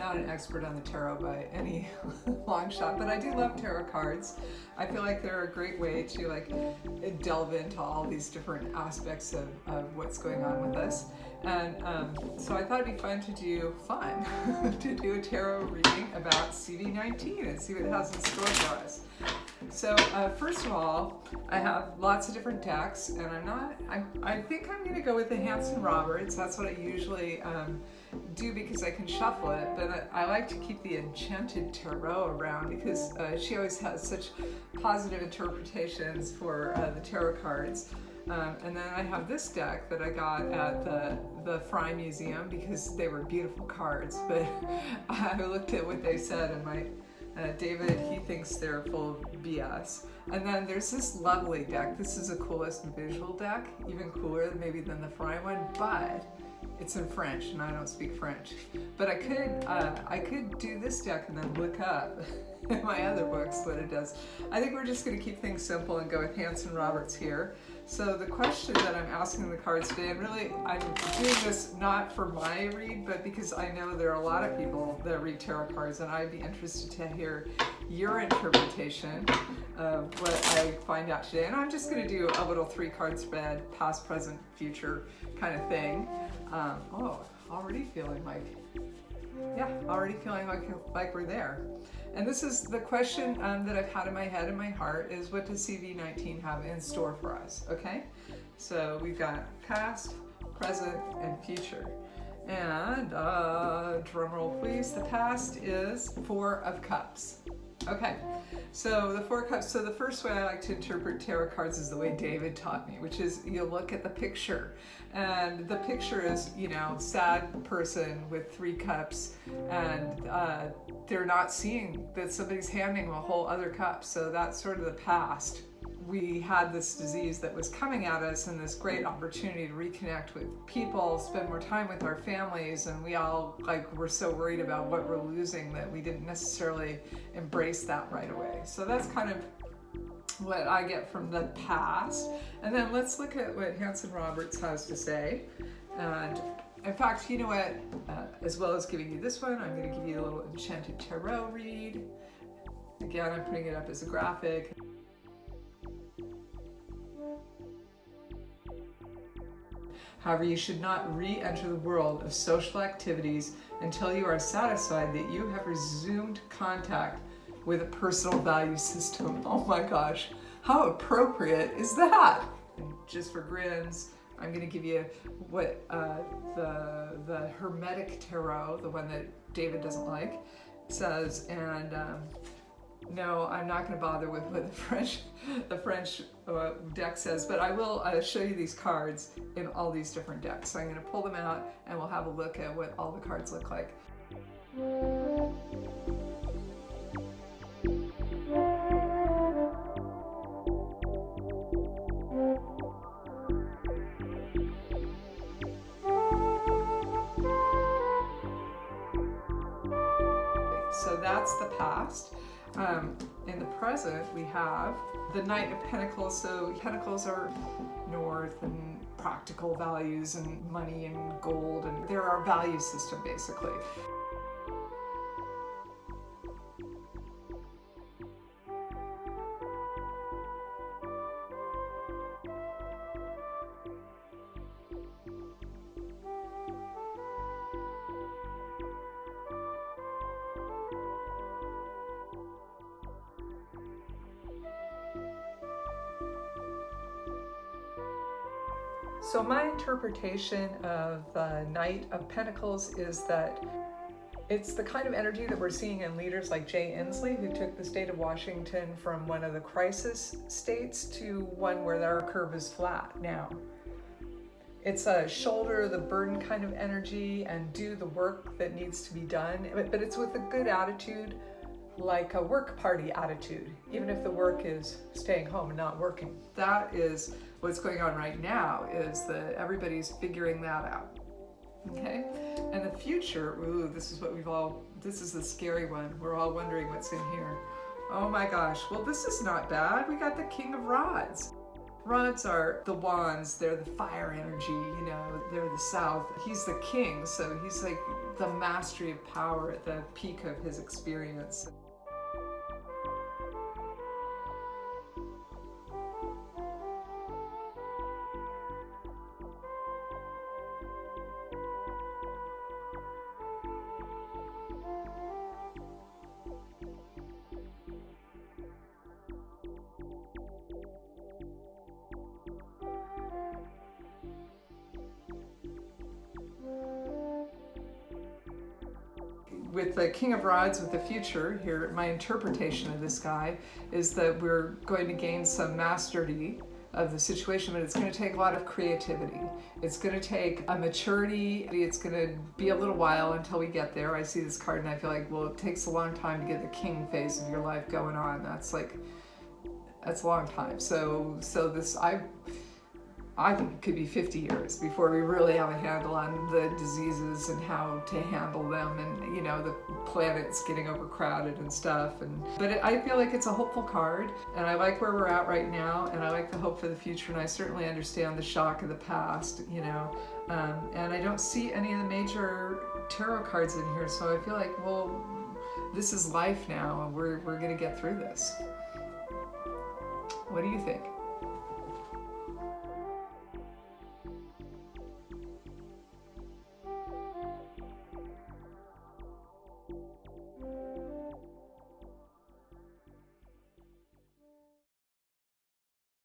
not an expert on the tarot by any long shot, but I do love tarot cards. I feel like they're a great way to like delve into all these different aspects of, of what's going on with us. And um, so I thought it'd be fun to do fun, to do a tarot reading about CV19 and see what it has in store for us. So uh, first of all, I have lots of different decks and I'm not, I, I think I'm gonna go with the Hanson Roberts. That's what I usually um, do because I can shuffle it, but I, like to keep the Enchanted Tarot around because uh, she always has such positive interpretations for uh, the tarot cards. Um, and then I have this deck that I got at the, the Frye Museum because they were beautiful cards, but I looked at what they said and my uh, David, he thinks they're full of BS. And then there's this lovely deck. This is the coolest visual deck, even cooler maybe than the Frye one, but it's in French and I don't speak French. But I could, uh, I could do this deck and then look up in my other books what it does. I think we're just gonna keep things simple and go with Hanson Roberts here. So the question that I'm asking the cards today, and really I'm doing this not for my read, but because I know there are a lot of people that read tarot cards and I'd be interested to hear your interpretation of what I find out today. And I'm just gonna do a little three card spread, past, present, future kind of thing. Um, oh, already feeling like, yeah, already feeling like, like we're there. And this is the question um, that I've had in my head and my heart is what does CV19 have in store for us, okay? So we've got past, present, and future. And uh, drum roll please, the past is Four of Cups. Okay, so the Four Cups, so the first way I like to interpret tarot cards is the way David taught me, which is you look at the picture. And the picture is, you know, sad person with three cups and uh, they're not seeing that somebody's handing them a whole other cup. So that's sort of the past. We had this disease that was coming at us and this great opportunity to reconnect with people, spend more time with our families, and we all like were so worried about what we're losing that we didn't necessarily embrace that right away. So that's kind of what I get from the past. And then let's look at what Hanson Roberts has to say. And in fact, you know what? Uh, as well as giving you this one, I'm going to give you a little Enchanted Tarot read. Again, I'm putting it up as a graphic. However, you should not re-enter the world of social activities until you are satisfied that you have resumed contact with a personal value system. Oh my gosh, how appropriate is that? Just for grins, I'm going to give you what uh, the, the Hermetic Tarot, the one that David doesn't like, says. And um, no, I'm not going to bother with what the French, the French uh, deck says, but I will uh, show you these cards in all these different decks. So I'm going to pull them out and we'll have a look at what all the cards look like. So that's the past. Um, in the present, we have the Knight of Pentacles. So Pentacles are north and practical values and money and gold, and they're our value system, basically. So my interpretation of the Knight of Pentacles is that it's the kind of energy that we're seeing in leaders like Jay Inslee, who took the state of Washington from one of the crisis states to one where their curve is flat now. It's a shoulder the burden kind of energy and do the work that needs to be done, but, but it's with a good attitude, like a work party attitude, even if the work is staying home and not working. That is what's going on right now is that everybody's figuring that out. Okay? And the future, ooh, this is what we've all, this is the scary one. We're all wondering what's in here. Oh my gosh, well this is not bad. We got the King of Rods. Rods are the wands, they're the fire energy, you know, they're the south. He's the king, so he's like the mastery of power at the peak of his experience. With the King of Rods with the future here, my interpretation of this guy is that we're going to gain some mastery of the situation, but it's going to take a lot of creativity. It's going to take a maturity. It's going to be a little while until we get there. I see this card and I feel like, well, it takes a long time to get the king phase of your life going on. That's like, that's a long time. So, so this, I, I think it could be 50 years before we really have a handle on the diseases and how to handle them and you know the planets getting overcrowded and stuff and but it, I feel like it's a hopeful card and I like where we're at right now and I like the hope for the future and I certainly understand the shock of the past you know um, and I don't see any of the major tarot cards in here so I feel like well this is life now and we're, we're gonna get through this. What do you think